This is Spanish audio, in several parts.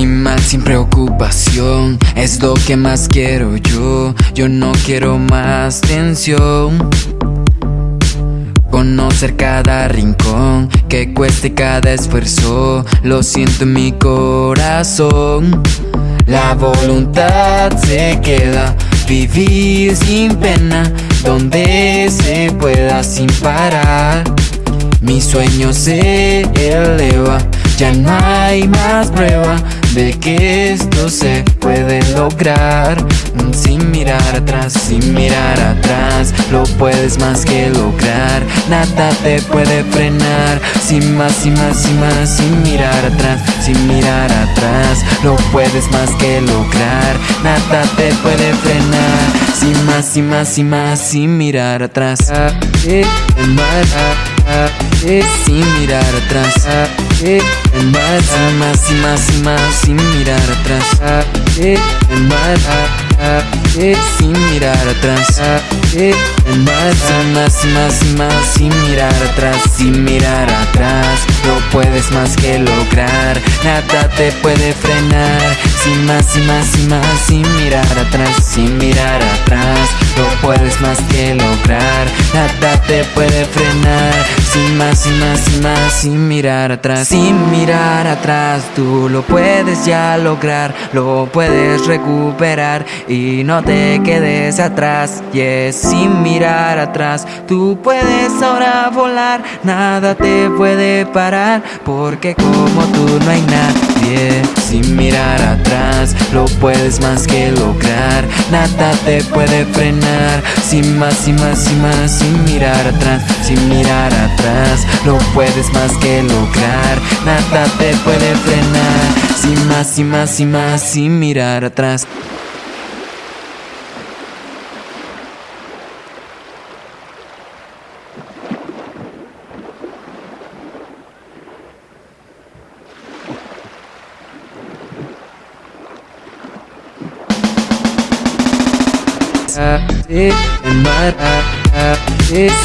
Sin mal, sin preocupación, es lo que más quiero yo. Yo no quiero más tensión. Conocer cada rincón, que cueste cada esfuerzo, lo siento en mi corazón. La voluntad se queda, vivir sin pena, donde se pueda sin parar. Mi sueño se eleva, ya no hay más prueba de que esto se puede lograr. Sin mirar atrás, sin mirar atrás Lo puedes más que lograr. Nada te puede frenar Sin más, sin más, sin más Sin mirar atrás, sin mirar atrás Lo puedes más que lograr. Nada te puede frenar Sin más, sin más, sin más Sin mirar atrás. Sin mirar atrás más, más y más y más sin mirar atrás. Sin mirar atrás. Más, más y más y más sin mirar atrás. Sin mirar atrás no puedes más que lograr. Nada te puede frenar. Sin más y más y más sin mirar atrás. Sin mirar atrás no puedes más que lograr. Nada te puede frenar sin más y más y más sin mirar atrás. Sin mirar atrás tú lo puedes ya lograr Lo puedes recuperar y no te quedes atrás. Yes, sin mirar atrás tú puedes ahora volar Nada te puede parar porque como tú no hay nadie. Sin mirar atrás lo puedes más que lograr Nada te puede frenar. Sin más, sin más, sin más Sin mirar atrás, sin mirar atrás lo puedes más que lograr. Nada te puede frenar. Sin más y más y más Sin mirar atrás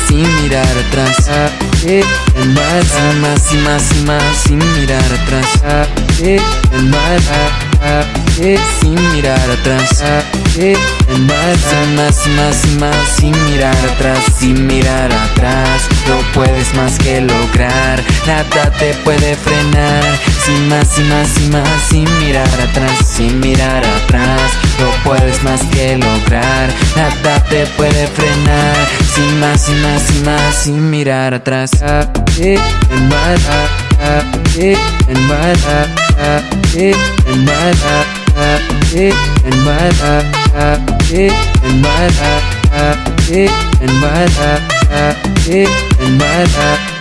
sin mirar atrás más y más y más y más sin mirar atrás sin mirar atrás más más más más sin mirar atrás sin mirar atrás. Lo puedes más que lograr nada te puede frenar sin más y más y más sin mirar atrás sin mirar atrás. Lo puedes más que lograr nada te puede frenar sin más, sin más, sin más, sin mirar atrás. It and what up, it and what up, it and what up, it and what up, it and what up, it and what up, it and what up.